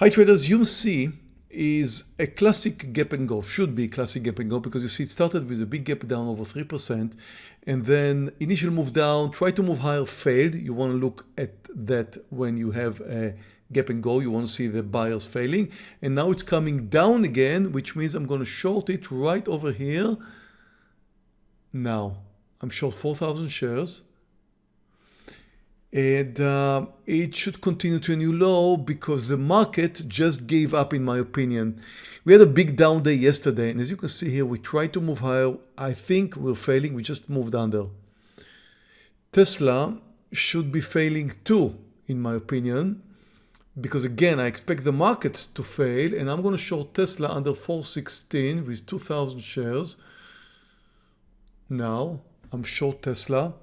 Hi traders, UMC is a classic gap and go, should be classic gap and go because you see it started with a big gap down over 3% and then initial move down, try to move higher, failed. You want to look at that when you have a gap and go, you want to see the buyers failing and now it's coming down again which means I'm going to short it right over here. Now I'm short 4,000 shares and uh, it should continue to a new low because the market just gave up in my opinion. We had a big down day yesterday and as you can see here we tried to move higher. I think we're failing, we just moved under. Tesla should be failing too in my opinion because again I expect the market to fail and I'm going to short Tesla under 416 with 2000 shares. Now I'm short Tesla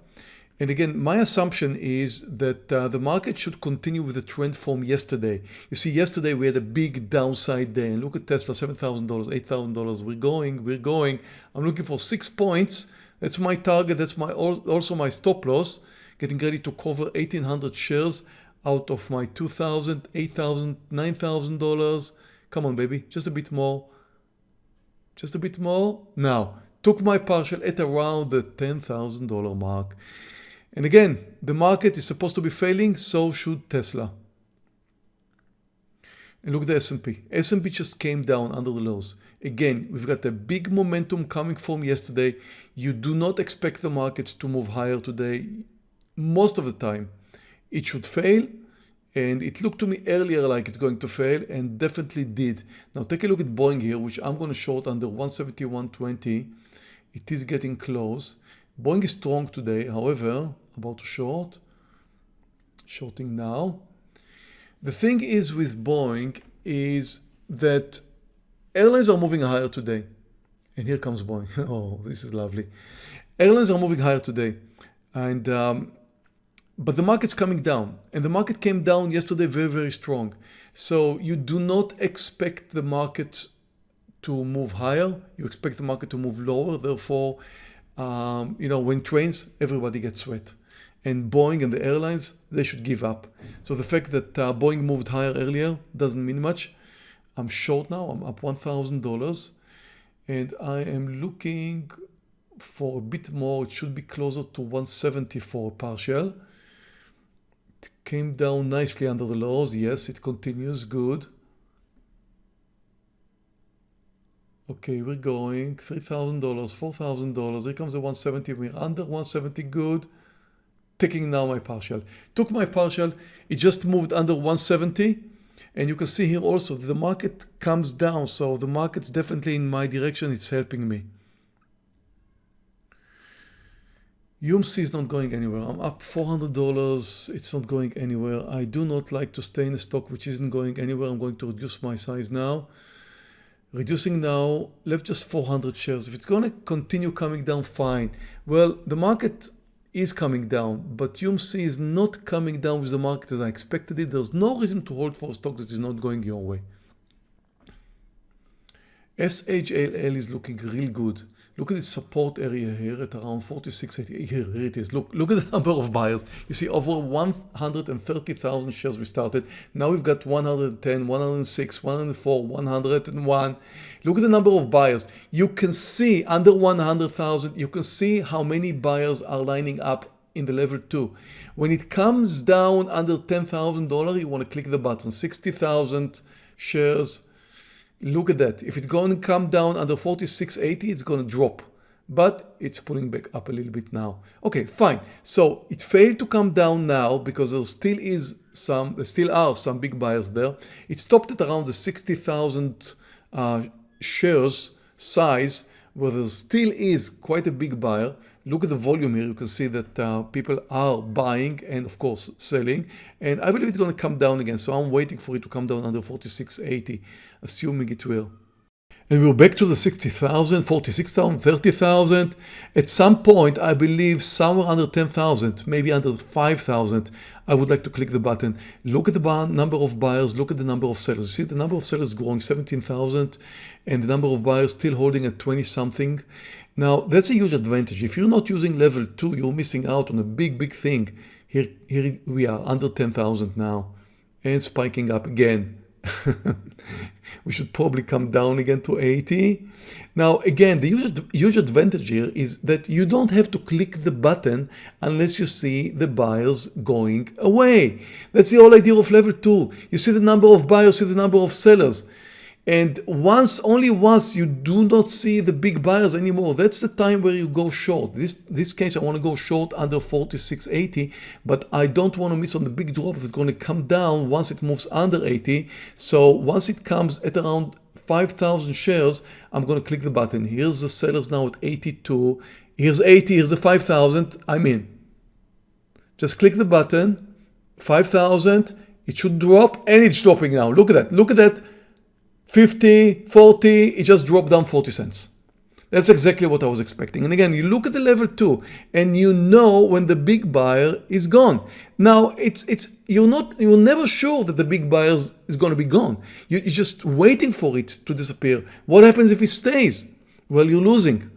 and again, my assumption is that uh, the market should continue with the trend from yesterday. You see, yesterday we had a big downside day and look at Tesla, $7,000, $8,000. We're going, we're going. I'm looking for six points. That's my target. That's my also my stop loss. Getting ready to cover 1,800 shares out of my 2,000, 8,000, $9,000. Come on, baby, just a bit more. Just a bit more. Now, took my partial at around the $10,000 mark. And again, the market is supposed to be failing, so should Tesla. And look at the S&P. S&P just came down under the lows. Again, we've got a big momentum coming from yesterday. You do not expect the market to move higher today. Most of the time, it should fail. And it looked to me earlier like it's going to fail and definitely did. Now take a look at Boeing here, which I'm going to short under 171.20. It is getting close. Boeing is strong today. However, about to short, shorting now. The thing is with Boeing is that airlines are moving higher today. And here comes Boeing. oh, this is lovely. Airlines are moving higher today. And um, but the market's coming down and the market came down yesterday very, very strong. So you do not expect the market to move higher. You expect the market to move lower. Therefore, um, you know, when trains, everybody gets wet and Boeing and the airlines, they should give up. So the fact that uh, Boeing moved higher earlier doesn't mean much. I'm short now, I'm up $1,000 and I am looking for a bit more. It should be closer to 170 for partial. It came down nicely under the lows. Yes, it continues good. Okay, we're going $3,000, $4,000. Here comes the 170. We're under 170. Good taking now my partial. Took my partial, it just moved under 170 and you can see here also the market comes down so the market's definitely in my direction, it's helping me. UMC is not going anywhere. I'm up $400. It's not going anywhere. I do not like to stay in a stock which isn't going anywhere. I'm going to reduce my size now. Reducing now, left just 400 shares. If it's going to continue coming down, fine. Well, the market is coming down, but UMC is not coming down with the market as I expected it. There's no reason to hold for a stock that is not going your way. SHLL is looking real good. Look at the support area here at around 4680. Here, here it is. Look, look at the number of buyers. You see over 130,000 shares we started. Now we've got 110, 106, 104, 101. Look at the number of buyers. You can see under 100,000, you can see how many buyers are lining up in the level 2. When it comes down under $10,000, you want to click the button. 60,000 shares Look at that. If it's going to come down under 46.80, it's going to drop. But it's pulling back up a little bit now. Okay, fine. So it failed to come down now because there still is some, there still are some big buyers there. It stopped at around the 60,000 uh, shares size where there still is quite a big buyer. Look at the volume here. You can see that uh, people are buying and of course selling. And I believe it's going to come down again. So I'm waiting for it to come down under 46.80, assuming it will. And we're back to the 60,000, 46,000, 30,000. At some point, I believe somewhere under 10,000, maybe under 5,000, I would like to click the button. Look at the number of buyers, look at the number of sellers. You see the number of sellers growing 17,000 and the number of buyers still holding at 20 something. Now, that's a huge advantage. If you're not using level 2, you're missing out on a big, big thing. Here, here we are under 10,000 now and spiking up again. we should probably come down again to 80. Now, again, the huge, huge advantage here is that you don't have to click the button unless you see the buyers going away. That's the whole idea of level two. You see the number of buyers, see the number of sellers. And once, only once you do not see the big buyers anymore, that's the time where you go short. This, this case, I want to go short under 46.80, but I don't want to miss on the big drop that's going to come down once it moves under 80. So once it comes at around 5,000 shares, I'm going to click the button. Here's the sellers now at 82. Here's 80, here's the 5,000. I'm in. Just click the button, 5,000. It should drop and it's dropping now. Look at that. Look at that 50, 40, it just dropped down 40 cents. That's exactly what I was expecting. And again, you look at the level two and you know when the big buyer is gone. Now it's it's you're not you're never sure that the big buyer is going to be gone. You're just waiting for it to disappear. What happens if it stays? Well, you're losing.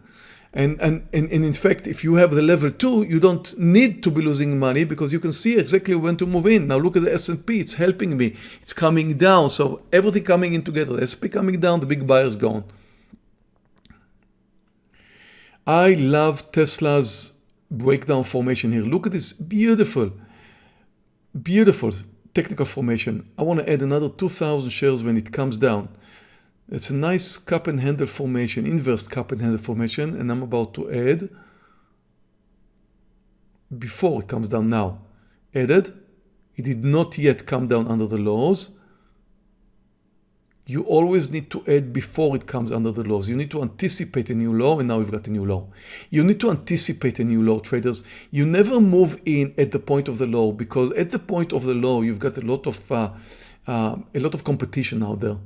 And, and, and, in fact, if you have the level two, you don't need to be losing money because you can see exactly when to move in. Now look at the S&P, it's helping me. It's coming down. So everything coming in together. The S&P coming down, the big buyer's gone. I love Tesla's breakdown formation here. Look at this beautiful, beautiful technical formation. I want to add another 2,000 shares when it comes down. It's a nice cup and handle formation, inverse cup and handle formation, and I'm about to add before it comes down now. Added. It did not yet come down under the lows. You always need to add before it comes under the lows. You need to anticipate a new low and now we've got a new low. You need to anticipate a new low traders. You never move in at the point of the low because at the point of the low you've got a lot of uh, uh, a lot of competition out there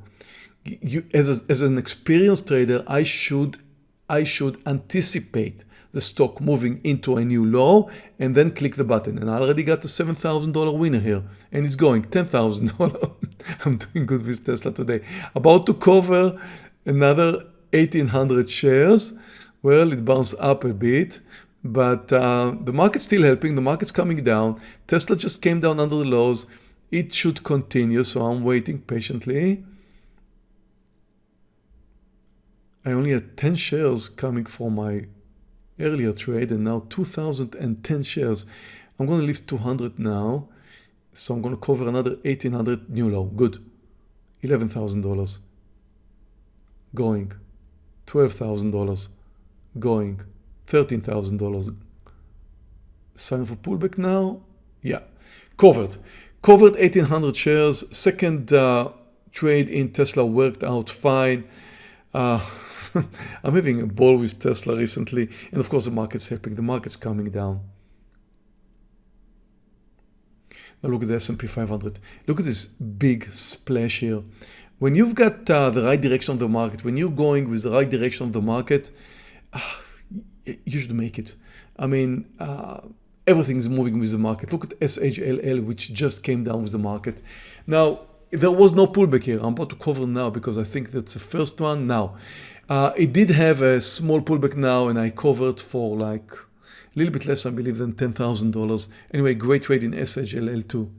you, as, a, as an experienced trader, I should, I should anticipate the stock moving into a new low and then click the button. And I already got the $7,000 winner here and it's going $10,000. I'm doing good with Tesla today. About to cover another 1800 shares. Well, it bounced up a bit, but uh, the market's still helping. The market's coming down. Tesla just came down under the lows. It should continue, so I'm waiting patiently. I only had 10 shares coming from my earlier trade and now 2010 shares. I'm going to leave 200 now. So I'm going to cover another 1800 new low. Good. $11,000 going. $12,000 going. $13,000. Sign for pullback now? Yeah. Covered. Covered 1800 shares. Second uh, trade in Tesla worked out fine. Uh, I'm having a ball with Tesla recently. And of course, the market's helping. The market's coming down. Now look at the S&P 500. Look at this big splash here. When you've got uh, the right direction of the market, when you're going with the right direction of the market, uh, you should make it. I mean, uh, everything's moving with the market. Look at SHLL, which just came down with the market. Now, there was no pullback here. I'm about to cover now because I think that's the first one. Now, uh, it did have a small pullback now and I covered for like a little bit less, I believe, than $10,000. Anyway, great trade in SHLL2.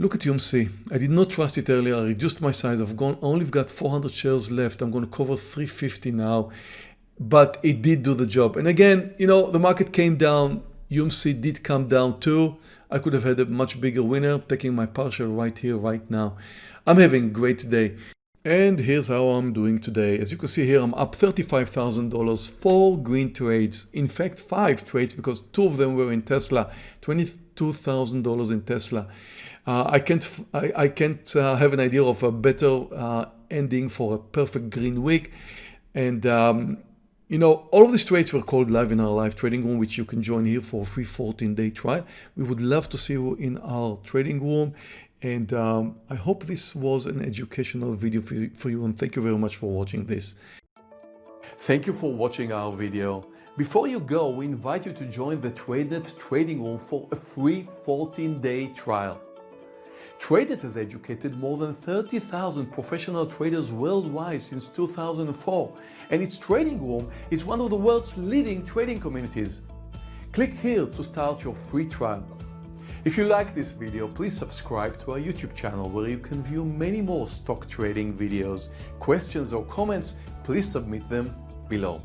Look at UMC. I did not trust it earlier. I reduced my size. I've gone, only got 400 shares left. I'm going to cover 350 now, but it did do the job. And again, you know, the market came down. UMC did come down too. I could have had a much bigger winner taking my partial right here, right now. I'm having a great day. And here's how I'm doing today. As you can see here, I'm up $35,000, four green trades. In fact, five trades because two of them were in Tesla, $22,000 in Tesla. Uh, I can't, I, I can't uh, have an idea of a better uh, ending for a perfect green week. And, um, you know, all of these trades were called live in our live trading room, which you can join here for a free 14 day trial. We would love to see you in our trading room. And um, I hope this was an educational video for you, for you and thank you very much for watching this. Thank you for watching our video. Before you go, we invite you to join the TradeNet trading room for a free 14-day trial. TradeNet has educated more than 30,000 professional traders worldwide since 2004, and its trading room is one of the world's leading trading communities. Click here to start your free trial. If you like this video, please subscribe to our YouTube channel where you can view many more stock trading videos. Questions or comments, please submit them below.